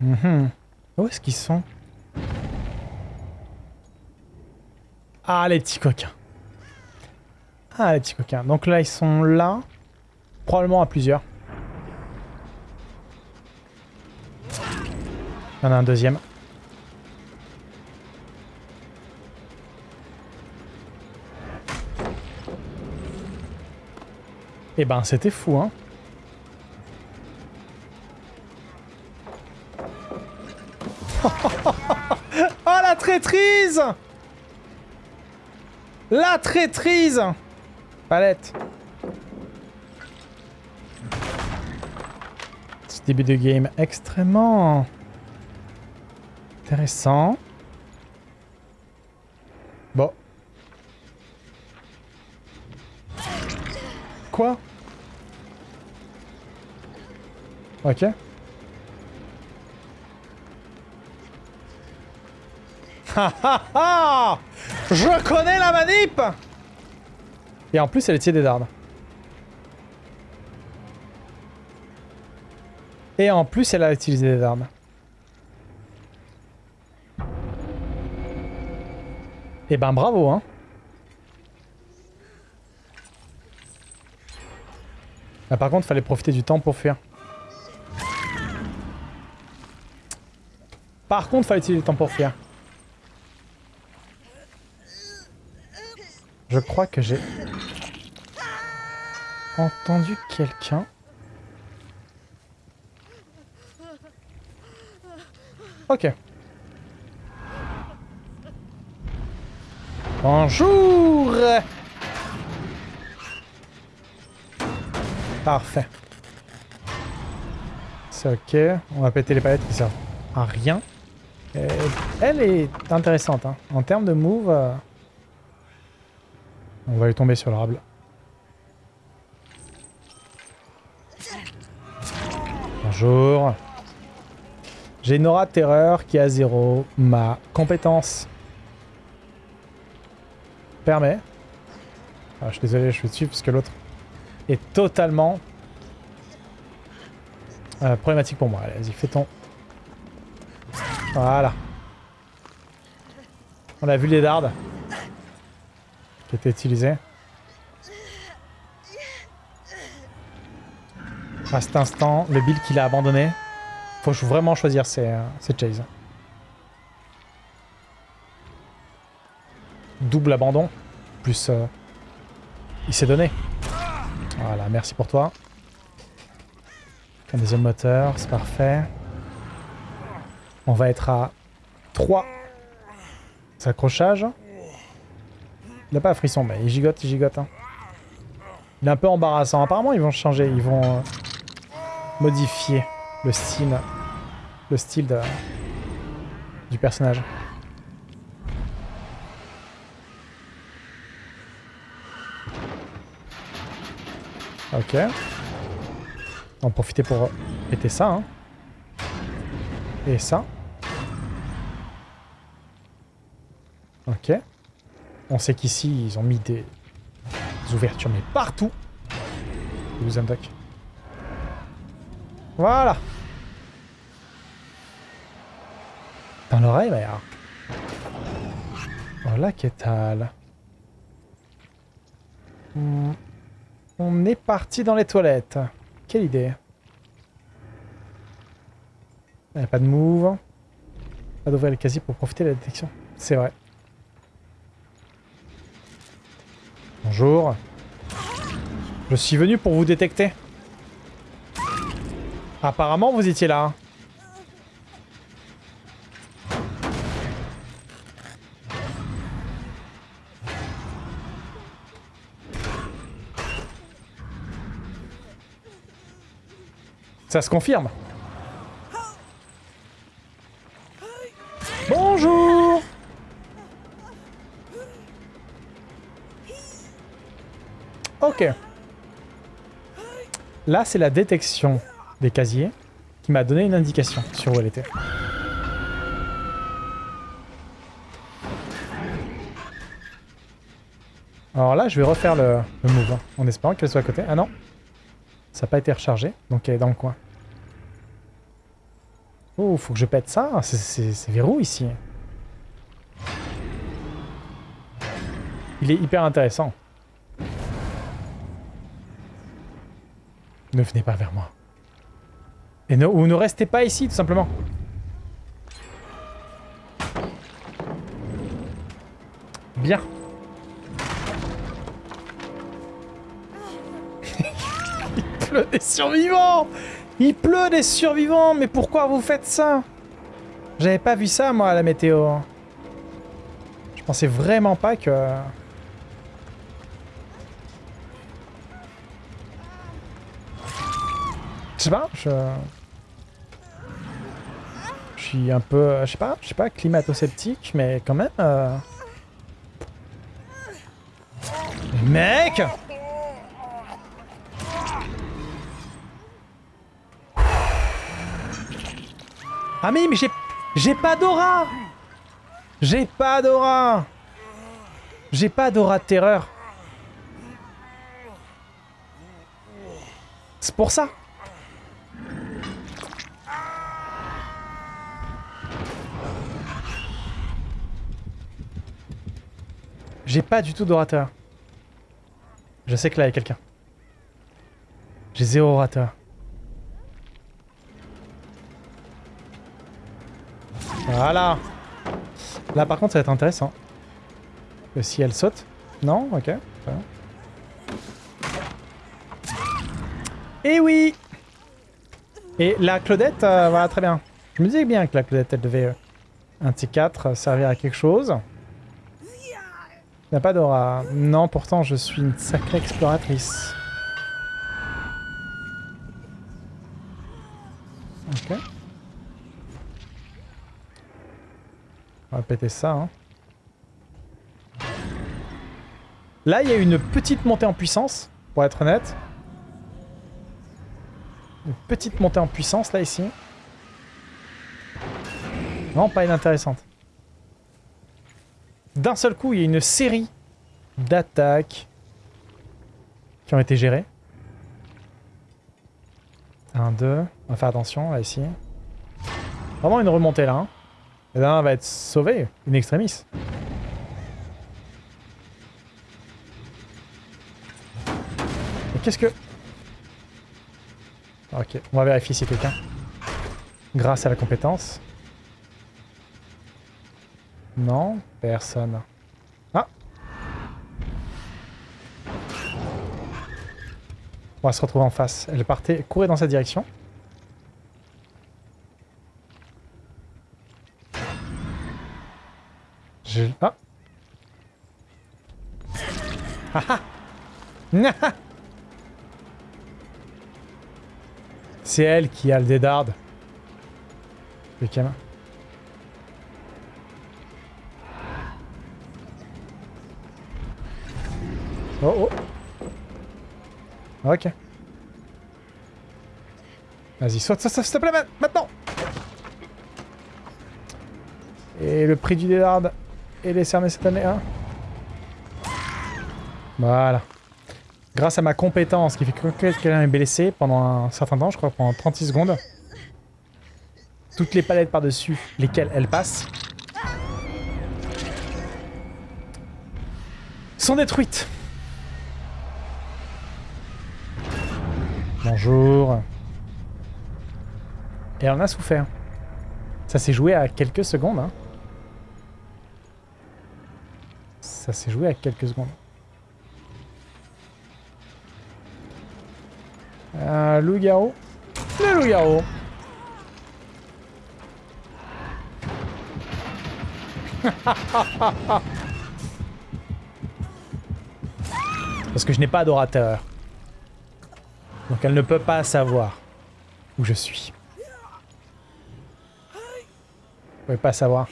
Mhm. Où est-ce qu'ils sont? Ah, les petits coquins. Ah, les petits coquins. Donc là, ils sont là. Probablement à plusieurs. Il y en a un deuxième. Eh ben, c'était fou, hein. oh, la traîtrise La traîtrise Palette. Ce début de game extrêmement intéressant. Bon. Quoi? Ok. Je connais la manip Et en plus, elle est tirée des dardes. Et en plus, elle a utilisé des dardes. Et eh ben bravo, hein. Ah, par contre, fallait profiter du temps pour fuir. Par contre, fallait utiliser le temps pour fuir. Je crois que j'ai entendu quelqu'un. Ok. Bonjour Parfait. C'est ok. On va péter les palettes qui servent à rien. Elle est intéressante. Hein. En termes de move... Euh, on va lui tomber sur l'arbre. Bonjour. J'ai une aura de terreur qui a zéro. Ma compétence permet. Ah, je suis désolé, je suis dessus parce que l'autre est totalement euh, problématique pour moi. Allez, vas-y, fais ton... Voilà. On a vu les dards qui étaient utilisés. À cet instant, le build qu'il a abandonné, faut vraiment choisir ses, euh, Chase. Double abandon, plus euh, il s'est donné. Voilà, merci pour toi. Un deuxième moteur, c'est parfait. On va être à 3 accrochages. Il n'a pas un frisson, mais il gigote, il gigote. Hein. Il est un peu embarrassant. Apparemment, ils vont changer, ils vont euh, modifier le style, le style du personnage. Ok. On va profiter pour péter ça. Hein. Et ça. Ok. On sait qu'ici, ils ont mis des... ouvertures, mais partout. Vous duck. Voilà. Dans l'oreille, bah, Voilà, qu'est-ce. On est parti dans les toilettes. Quelle idée. Il a pas de move. Pas d'ouvrir le casier pour profiter de la détection. C'est vrai. Bonjour. Je suis venu pour vous détecter. Apparemment, vous étiez là. Ça se confirme. Ok. Là, c'est la détection des casiers qui m'a donné une indication sur où elle était. Alors là, je vais refaire le, move, hein, en espérant qu'elle soit à côté. Ah non Ça n'a pas été rechargé, donc elle est dans le coin. Oh, faut que je pète ça C'est verrou ici. Il est hyper intéressant. Ne venez pas vers moi. Et ne, ou ne restez pas ici, tout simplement. Bien. Il pleut des survivants Il pleut des survivants Mais pourquoi vous faites ça? J'avais pas vu ça, moi, à la météo. Je pensais vraiment pas que... Je sais pas, je... Je suis un peu, je sais pas, je sais pas, climato-sceptique, mais quand même... Euh... Mec! Ah mais, mais j'ai... J'ai pas d'aura! J'ai pas d'aura! J'ai pas d'aura de terreur. C'est pour ça J'ai pas du tout d'orateur. Je sais que là, il y a quelqu'un. J'ai zéro orateur. Voilà Là, par contre, ça va être intéressant. si elle saute... Non? Ok. Et eh oui Et la Claudette, euh, voilà, très bien. Je me disais bien que la Claudette, elle devait, euh, un T4, servir à quelque chose. Il n'y a pas d'aura. Non, pourtant, je suis une sacrée exploratrice. Ok. On va péter ça. Hein. Là, il y a une petite montée en puissance, pour être honnête. Une petite montée en puissance, là, ici. Non, pas inintéressante d'un seul coup, il y a une série d'attaques qui ont été gérées. Un, deux. On va faire attention, là, ici. Vraiment une remontée, là. Hein. Et là, on va être sauvé, une extremis. qu'est-ce que... Ok, on va vérifier si quelqu'un... Grâce à la compétence. Non, personne. Ah On va se retrouver en face. Elle partait, courait dans sa direction. Je... Ah Ah ah C'est elle qui a le dédarde. Le camin. Oh oh Ok. Vas-y, saute, saute, s'il te plaît, maintenant Et le prix du dédarde est décerné cette année, hein Voilà. Grâce à ma compétence qui fait que quelqu'un est blessé pendant un certain temps, je crois pendant 36 secondes, toutes les palettes par-dessus lesquelles elle passe sont détruites. Bonjour. Et on a souffert. Ça s'est joué à quelques secondes. Hein. Ça s'est joué à quelques secondes. Un loup-garou. Le loup-garou. Parce que je n'ai pas d'adorateur. Donc elle ne peut pas savoir où je suis. Vous pouvez pas savoir.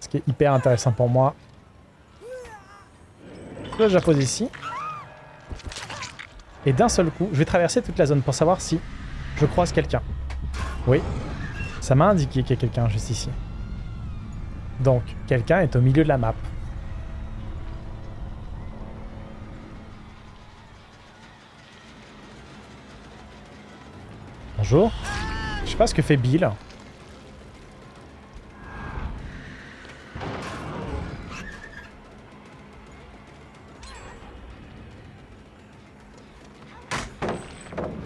Ce qui est hyper intéressant pour moi. Là, je la pose ici. Et d'un seul coup, je vais traverser toute la zone pour savoir si je croise quelqu'un. Oui, ça m'a indiqué qu'il y a quelqu'un juste ici. Donc, quelqu'un est au milieu de la map. Je sais pas ce que fait Bill.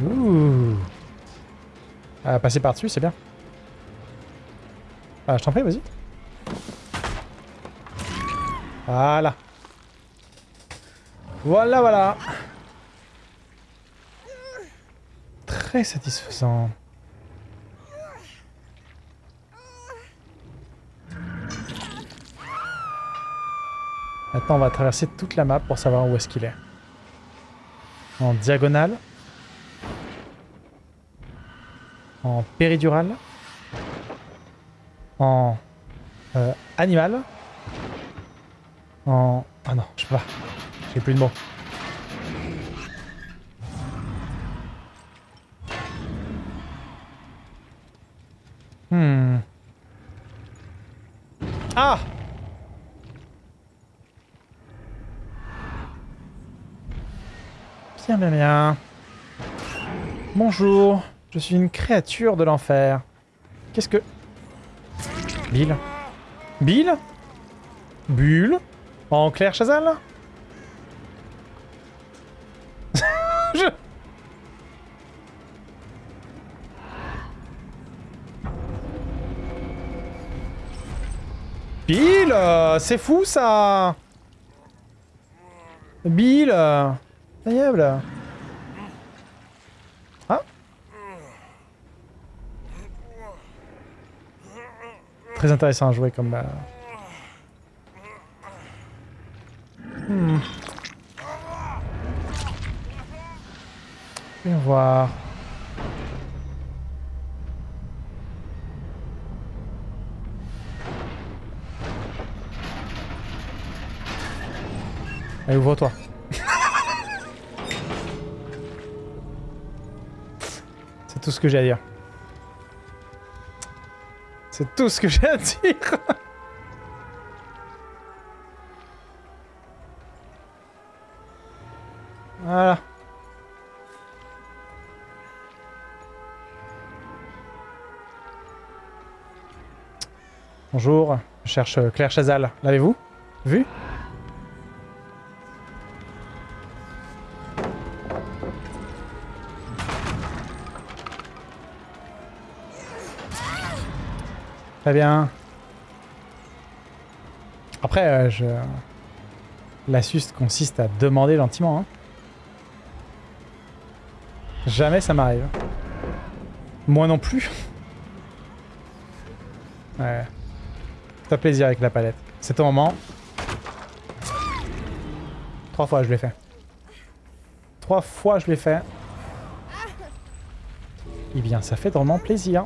Ouh. Ah, passer par-dessus, c'est bien. Ah, je t'en prie, vas-y. Voilà. Voilà, voilà. Très satisfaisant. Maintenant, on va traverser toute la map pour savoir où est-ce qu'il est. En diagonale. En péridurale. En euh, animal. En... Ah non, je peux pas. J'ai plus de mots. Hmm. Ah Bien, bien, bien. Bonjour, je suis une créature de l'enfer. Qu'est-ce que... Bill? Bill? Bulle? En clair Chazal? Bill C'est fou ça Bill Incroyable Ah Très intéressant à jouer comme... Euh... Hmm. Voir. Allez, ouvre-toi. C'est tout ce que j'ai à dire. C'est tout ce que j'ai à dire. voilà. Bonjour, je cherche Claire Chazal. L'avez-vous Vu? Très bien. Après, euh, je... l'astuce consiste à demander gentiment. Hein. Jamais ça m'arrive. Moi non plus. Ouais. Fais plaisir avec la palette. C'est ton moment. Trois fois je l'ai fait. Trois fois je l'ai fait. Eh bien, ça fait drôlement plaisir.